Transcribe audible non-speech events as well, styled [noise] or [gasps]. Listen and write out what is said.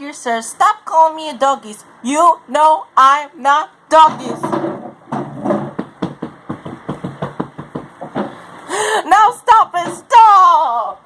like back sir. Stop calling me a doggies. You know I'm not doggies. [gasps] Now stop and stop!